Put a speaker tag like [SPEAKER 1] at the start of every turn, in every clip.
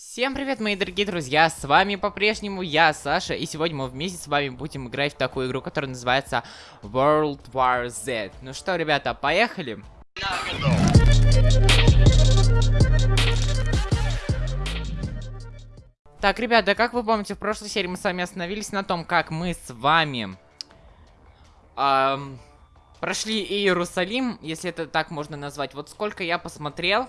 [SPEAKER 1] Всем привет, мои дорогие друзья, с вами по-прежнему я, Саша, и сегодня мы вместе с вами будем играть в такую игру, которая называется World War Z. Ну что, ребята, поехали? Так, ребята, как вы помните, в прошлой серии мы с вами остановились на том, как мы с вами эм, прошли Иерусалим, если это так можно назвать. Вот сколько я посмотрел,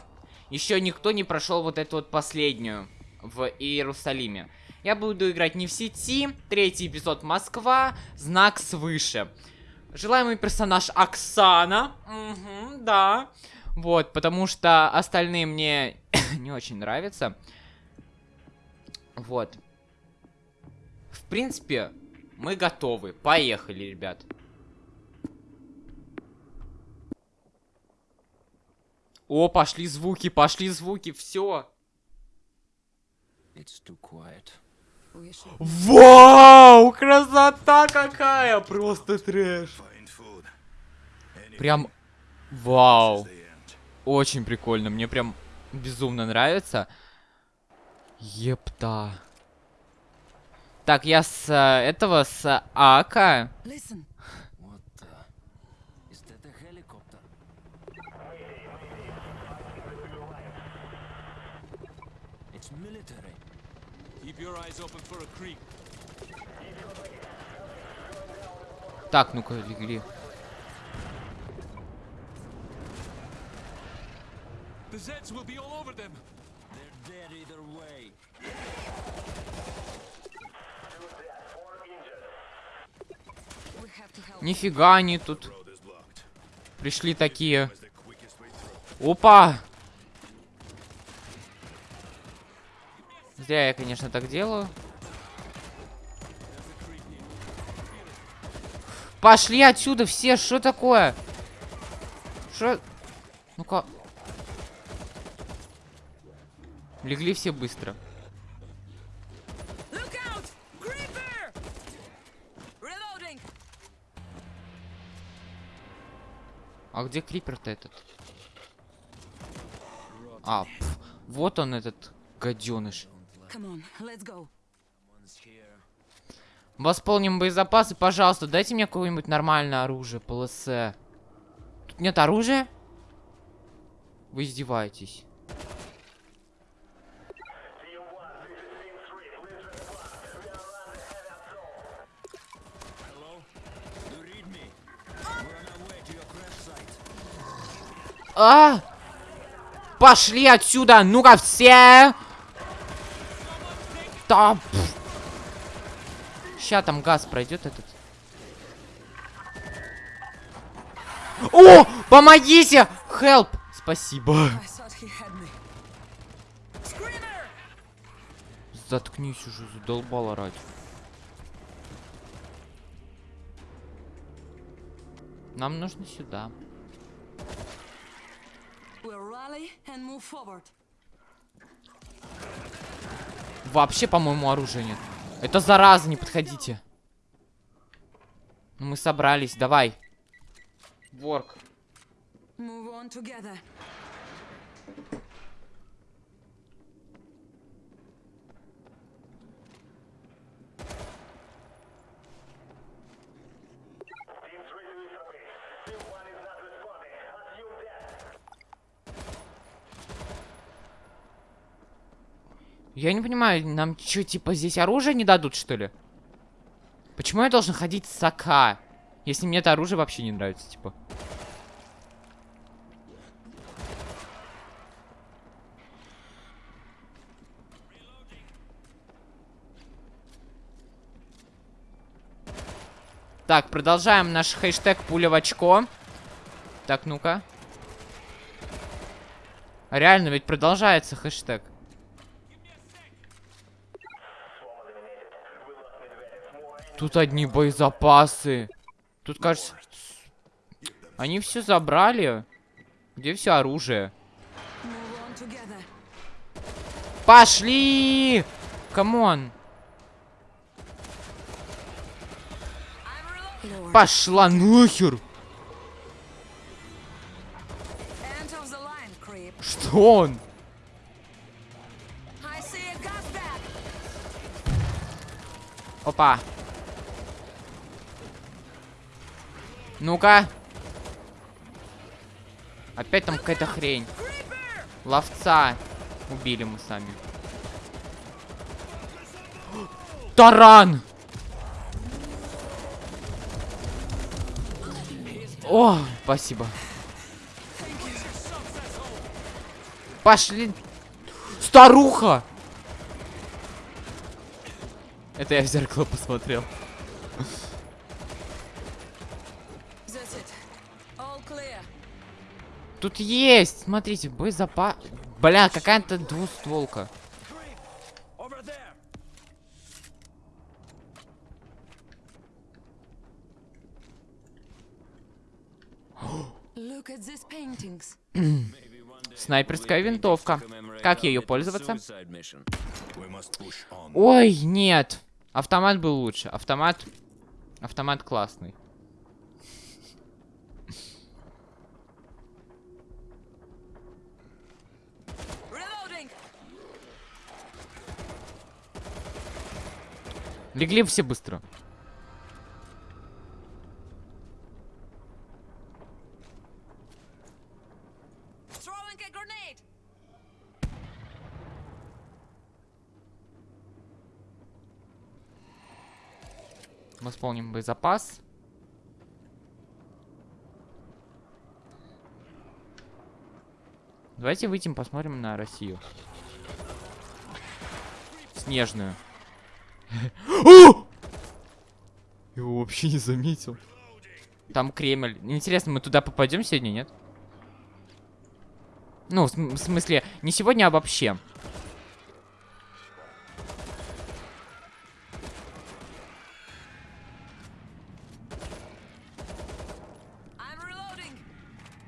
[SPEAKER 1] еще никто не прошел вот эту вот последнюю в Иерусалиме. Я буду играть не в сети, третий эпизод Москва, знак свыше. Желаемый персонаж Оксана, угу, да. Вот, потому что остальные мне не очень нравятся. Вот. В принципе, мы готовы. Поехали, ребят. О, пошли звуки, пошли звуки, все. Вау, красота какая, просто трэш. Прям, вау, очень прикольно, мне прям безумно нравится. Епта. Так, я с э, этого, с АК.
[SPEAKER 2] Listen. What the? Is that a helicopter? It's military.
[SPEAKER 3] Keep your eyes open for a creek.
[SPEAKER 1] Так, ну-ка, легли.
[SPEAKER 3] The Zeds will be all over them.
[SPEAKER 2] They're dead either way. We have to help.
[SPEAKER 1] Нифига они тут. Пришли такие. Опа! Зря я, конечно, так делаю. Пошли отсюда все, что такое? Что? Ну-ка. Легли все быстро. А где крипер-то этот? А, пф, вот он этот гаденыш. Восполним боезапасы, пожалуйста, дайте мне какое-нибудь нормальное оружие, ПЛС. Тут нет оружия? Вы издеваетесь. А! Пошли отсюда! Ну-ка все! Да, Сейчас там газ пройдет этот. О! Помогите! Help! Спасибо. Заткнись уже, задолбал орать. Нам нужно сюда.
[SPEAKER 2] We'll rally and move forward.
[SPEAKER 1] Вообще, по-моему, оружия нет. Это зараза, не подходите. Ну, мы собрались, давай. Ворк. Я не понимаю, нам что, типа, здесь оружие не дадут, что ли? Почему я должен ходить с АК? Если мне это оружие вообще не нравится, типа. Так, продолжаем наш хэштег пуля в очко. Так, ну-ка. Реально, ведь продолжается хэштег. Тут одни боезапасы. Тут, кажется... Они все забрали. Где все оружие? Пошли! Come
[SPEAKER 2] on!
[SPEAKER 1] Пошла нахер! Что он? Опа! Ну-ка. Опять там какая-то хрень. Ловца. Убили мы сами. Таран! О, спасибо. Пошли. Старуха! Это я в зеркало посмотрел.
[SPEAKER 4] That's it. All clear.
[SPEAKER 1] Тут есть, смотрите, боезапас. Бля, какая-то двустволка. Снайперская винтовка. Как ее пользоваться? Ой, нет. Автомат был лучше. Автомат... Автомат классный. Легли все быстро.
[SPEAKER 4] Grenade.
[SPEAKER 1] Восполним боезапас. Давайте выйдем, посмотрим на Россию. Снежную. О! Его вообще не заметил. Там Кремль. Интересно, мы туда попадем сегодня, нет? Ну, в, в смысле, не сегодня, а вообще.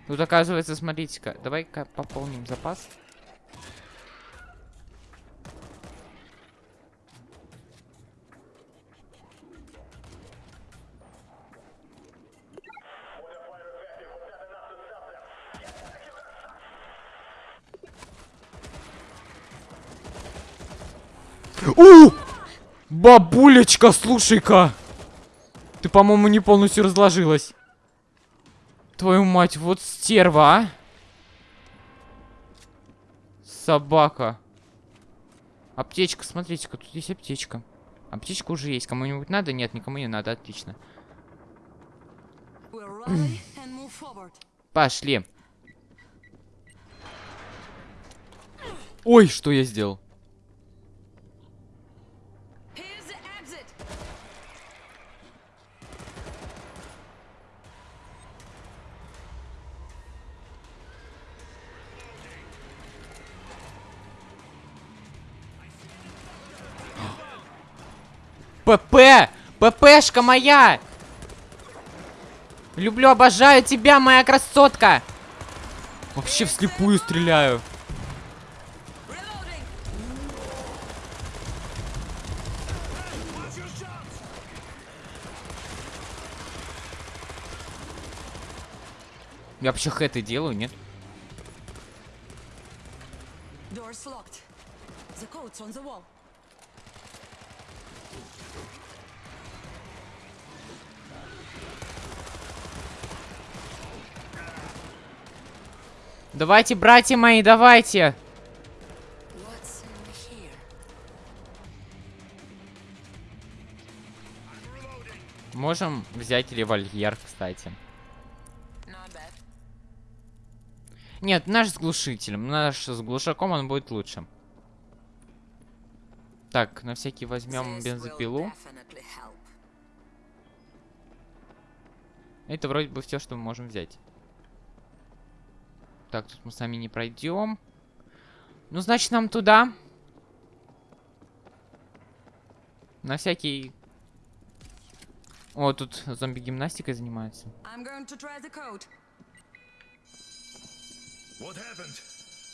[SPEAKER 1] Тут оказывается, смотрите-ка, давай-ка пополним запас. У! Бабулечка, слушай-ка! Ты, по-моему, не полностью разложилась. Твою мать, вот стерва, а? Собака. Аптечка, смотрите-ка, тут есть аптечка. Аптечка уже есть. Кому-нибудь надо? Нет, никому не надо, отлично. Пошли. Ой, что я сделал? ППшка моя! Люблю, обожаю тебя, моя красотка! Вообще вслепую стреляю. Я вообще хэты делаю, нет?
[SPEAKER 4] The code's on the wall.
[SPEAKER 1] Давайте, братья мои, давайте! Можем взять револьвер, кстати. Нет, наш с глушителем. Наш с глушаком он будет лучше. Так, на всякий возьмем бензопилу. Это вроде бы все, что мы можем взять. Так, тут мы сами не пройдем. Ну, значит, нам туда. На всякий... О, тут зомби-гимнастикой занимаются.
[SPEAKER 4] I'm going to try the code.
[SPEAKER 2] What happened?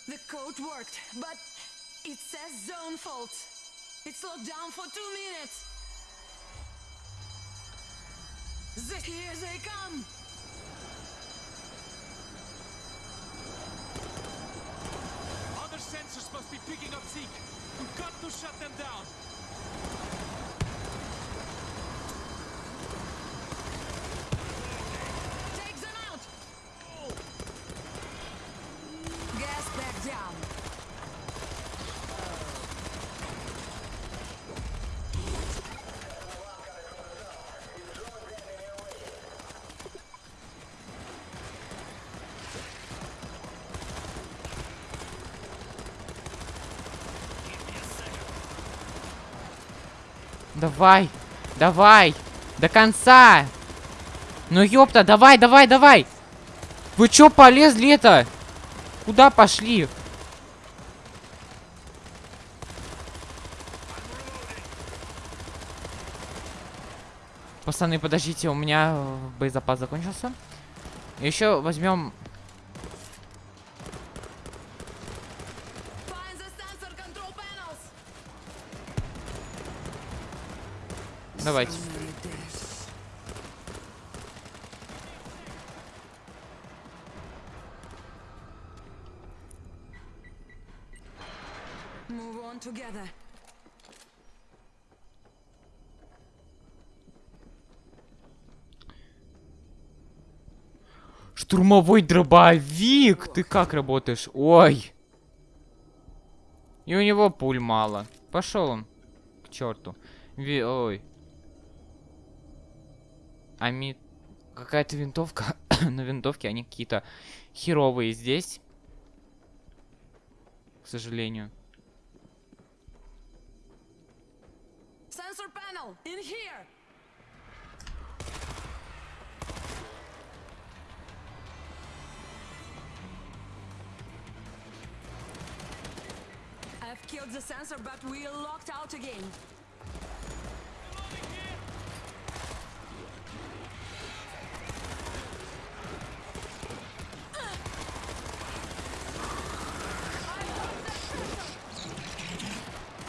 [SPEAKER 4] The code worked, but it says zone fault. It's locked down for two minutes. The- Here they come.
[SPEAKER 3] Sensors must be picking up Zeke. We've got to shut them down.
[SPEAKER 1] Давай, давай, до конца. Ну ёпта, давай, давай, давай. Вы чё полезли это? Куда пошли? Пацаны, подождите, у меня э, боезапас закончился. Еще возьмем.
[SPEAKER 4] Find the sensor control panels.
[SPEAKER 1] Давайте.
[SPEAKER 4] Together.
[SPEAKER 1] Штурмовой дробовик! Ты как работаешь? Ой! И у него пуль мало. Пошел он. К черту. Ви... Ой. Ами... Какая-то винтовка. Но винтовки они какие-то херовые здесь. К сожалению.
[SPEAKER 4] I've killed the sensor, but we're locked out again.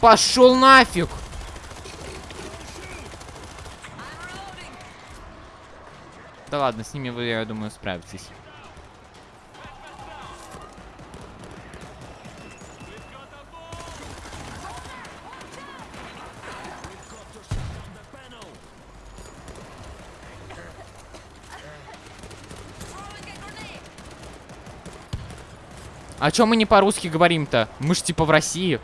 [SPEAKER 1] Пошел нафиг! Да ладно, с ними вы, я думаю, справитесь. А чё мы не по-русски говорим-то? Мы ж типа в России.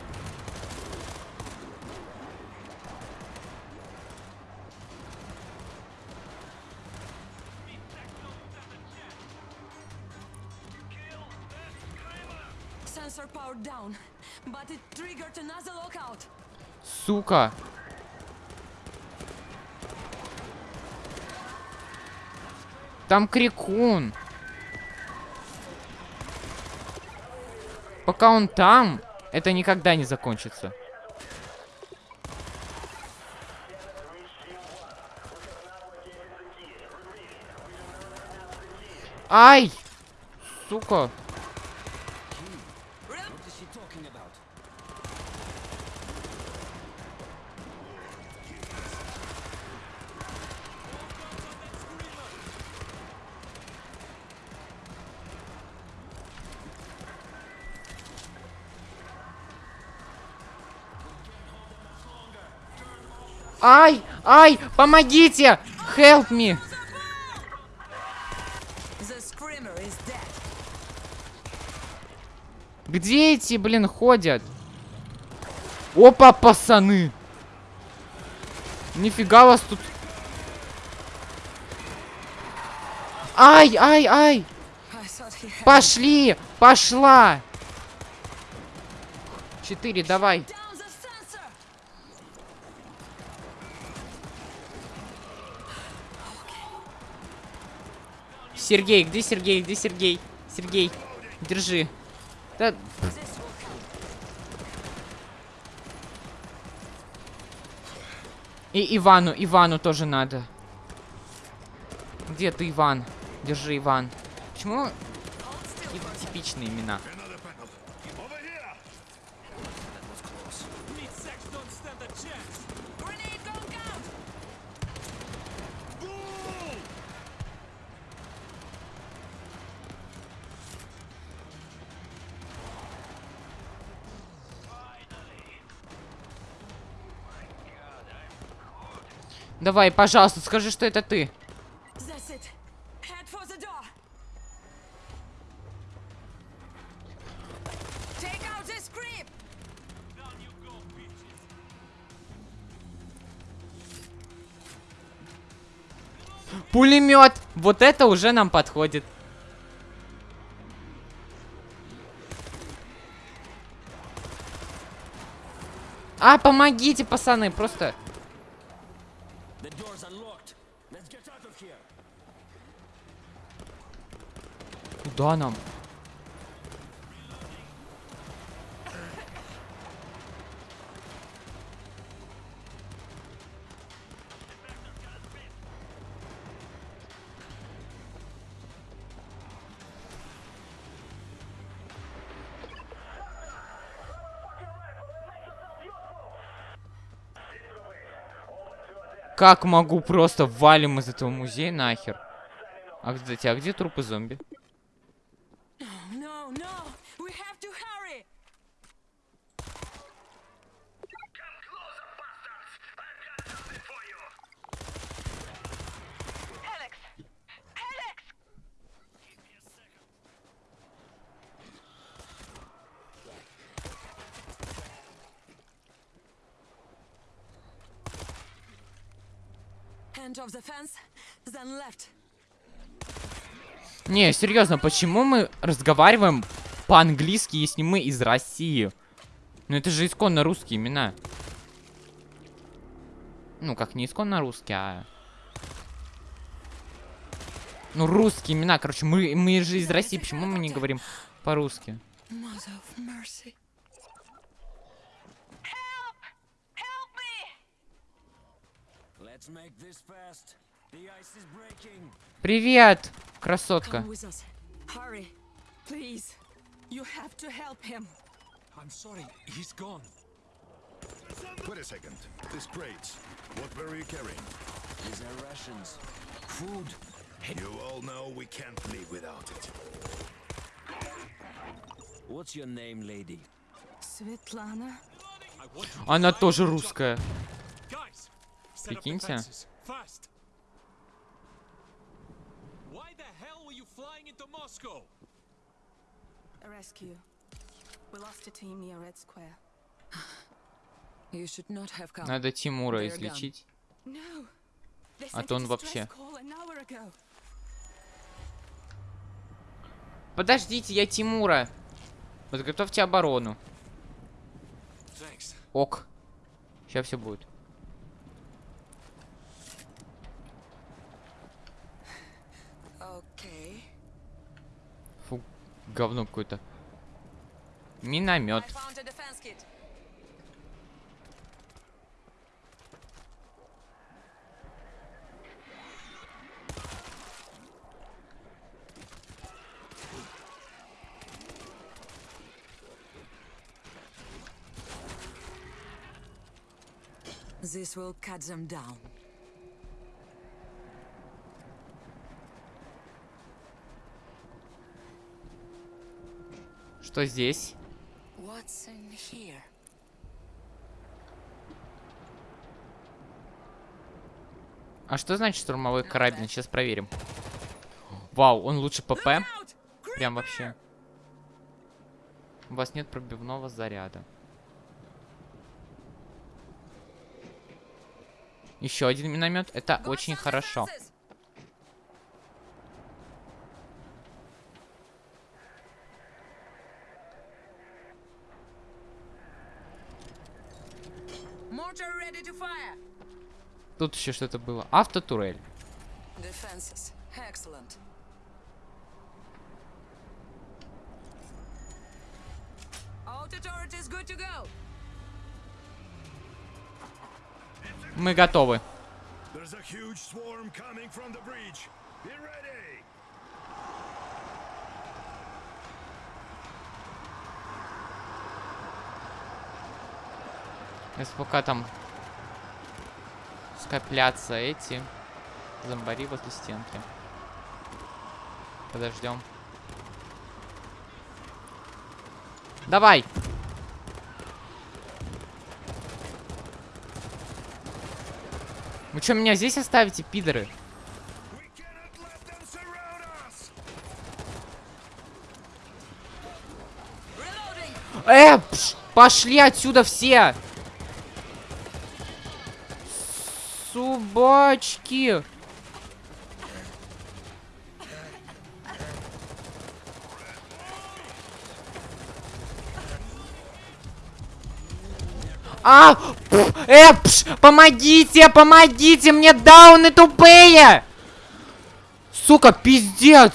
[SPEAKER 1] Там крикун. Пока он там, это никогда не закончится. Ай! Сука. Ай! Помогите! Help me! Где эти, блин, ходят? Опа, пацаны! Нифига вас тут... Ай, ай, ай! Пошли! Пошла! Четыре, давай. Сергей, где Сергей? Где Сергей? Сергей, держи. Да, и Ивану, Ивану тоже надо. Где ты, Иван? Держи, Иван. Почему типичные имена? Давай, пожалуйста, скажи, что это ты. Пулемет! Вот это уже нам подходит. А, помогите, пацаны, просто... Куда нам? Как могу просто валим из этого музея нахер? А, кстати, а где трупы зомби? Не, серьезно, почему мы разговариваем по-английски, если мы из России? Ну это же исконно русские имена. Ну, как не исконно русские, а... Ну, русские имена, короче, мы, мы же из России, почему мы не говорим по-русски?
[SPEAKER 4] Help him.
[SPEAKER 3] I'm sorry, he's gone.
[SPEAKER 5] Wait a second. This crates. What were you carrying?
[SPEAKER 2] These are rations. Food.
[SPEAKER 5] You all know we can't live without it.
[SPEAKER 2] What's your name, lady?
[SPEAKER 3] To
[SPEAKER 1] Она тоже русская. Прикиньте.
[SPEAKER 3] fences, Fast. Why the hell were you flying into Moscow?
[SPEAKER 4] A rescue. We lost a team near Red Square. You should not have come.
[SPEAKER 1] Надо Тимура излечить.
[SPEAKER 4] No.
[SPEAKER 1] А то он вообще. Подождите, я Тимура. Подготовьте оборону. Ок. Сейчас все будет.
[SPEAKER 4] Okay.
[SPEAKER 1] Фу, говно какое-то. Миномет.
[SPEAKER 4] This will cut them down.
[SPEAKER 1] Что здесь? А что значит штурмовой карабин? Сейчас проверим. Вау, он лучше ПП? Прям вообще. У вас нет пробивного заряда. Еще один миномет. Это очень хорошо. Тут еще что-то было. Автотурель. Мы готовы.
[SPEAKER 5] There's a huge swarm coming from the breach. Be ready!
[SPEAKER 1] Если пока там скоплятся эти зомбари возле стенки. Подождем. Давай! Вы что, меня здесь оставите, пидоры? Э, пш, пошли отсюда все! Собачки! А! пф, Э, пш, помогите, помогите, мне дауны тупые! Сука, пиздец!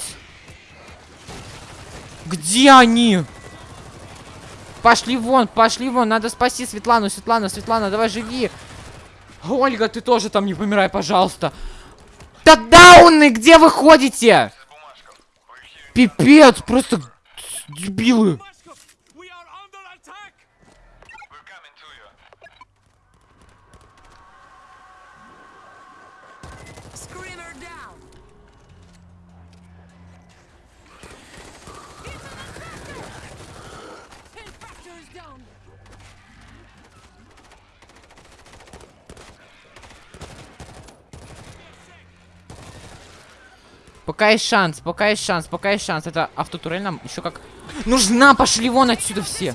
[SPEAKER 1] Где они? Пошли вон, пошли вон, надо спасти Светлану, Светлана, Светлана, давай живи. Ольга, ты тоже там не помирай, пожалуйста. Да дауны, где вы ходите? Пипец, просто дебилы.
[SPEAKER 3] Moscow, we are under attack!
[SPEAKER 4] Screamer down! Infector is down!
[SPEAKER 1] Пока есть шанс, пока есть шанс, пока есть шанс. Это автотурель нам еще как... Нужна, пошли вон отсюда все.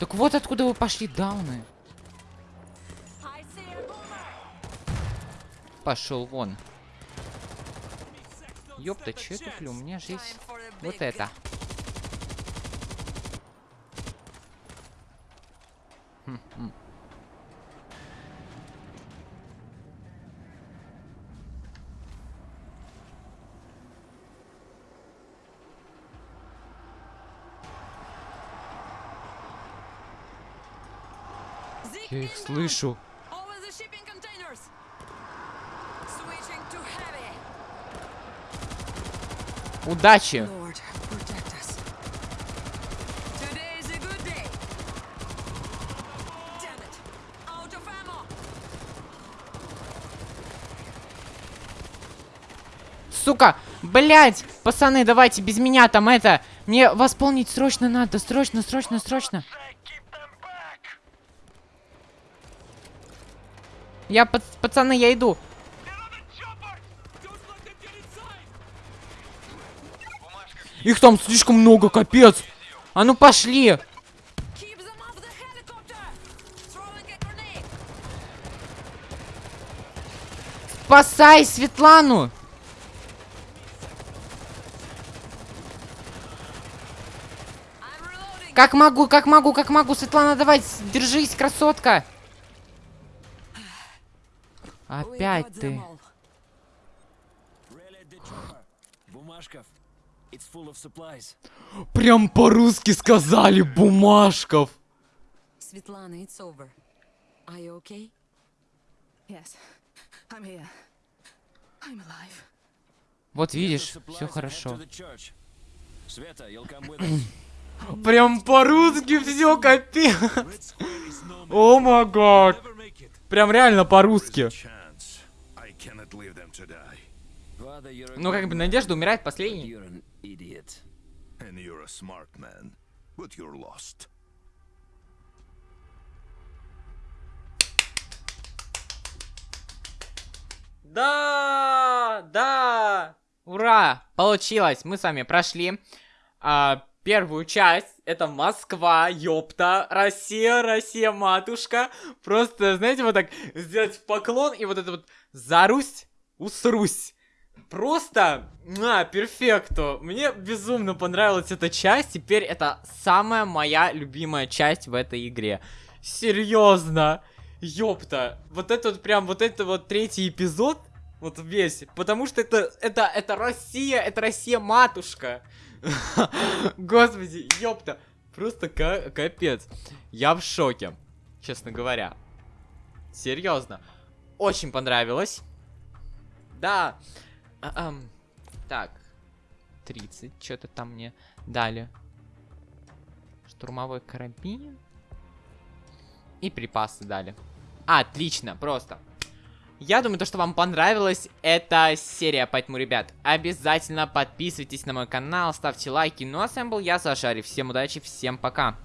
[SPEAKER 1] Так вот откуда вы пошли, дауны. Пошел вон. Ёпта, че я туплю? У меня же есть вот это.
[SPEAKER 4] It! Out of ammo!
[SPEAKER 1] Сука, блять, пацаны, давайте без меня там это. Мне восполнить срочно надо, срочно, срочно, срочно. Я, пац- пацаны, я иду. Их там слишком много, капец. А ну пошли. Спасай Светлану. Как могу, как могу, как могу. Светлана, давай, держись, красотка.
[SPEAKER 4] We
[SPEAKER 1] Опять
[SPEAKER 4] got them
[SPEAKER 1] ты.
[SPEAKER 4] all.
[SPEAKER 2] Rally the chopper. Bumashkov. It's of supplies.
[SPEAKER 1] Прям по-русски сказали, бумажков.
[SPEAKER 4] Svetlana, it's over. Are you okay?
[SPEAKER 6] Yes, I'm here. I'm alive.
[SPEAKER 1] Вот видишь, все хорошо.
[SPEAKER 2] us.
[SPEAKER 1] Прям по-русски все, капец. О май гад. Прям реально по-русски. Ну, как бы, Надежда умирает последней.
[SPEAKER 2] You're an idiot.
[SPEAKER 5] And you're a smart man, but you're lost.
[SPEAKER 1] Да, да, ура, получилось. Мы с вами прошли а, первую часть. Это Москва, ёпта, Россия, Россия, матушка. Просто, знаете, вот так сделать поклон и вот это вот зарусь, усрусь. Просто, на, перфекто. Мне безумно понравилась эта часть. Теперь это самая моя любимая часть в этой игре. Серьезно. Ёпта. Вот это вот прям, вот это вот третий эпизод. Вот весь. Потому что это, это, это Россия, это Россия матушка. Господи, ёпта. Просто ка- капец. Я в шоке, честно говоря. Серьезно. Очень понравилось. Да. Ам. Так. 30. Что-то там мне дали. Штурмовой карабин. И припасы дали. Отлично, просто. Я думаю, то, что вам понравилась эта серия, поэтому, ребят, обязательно подписывайтесь на мой канал, ставьте лайки. Ну а с вами был я, Сашари. Всем удачи, всем пока.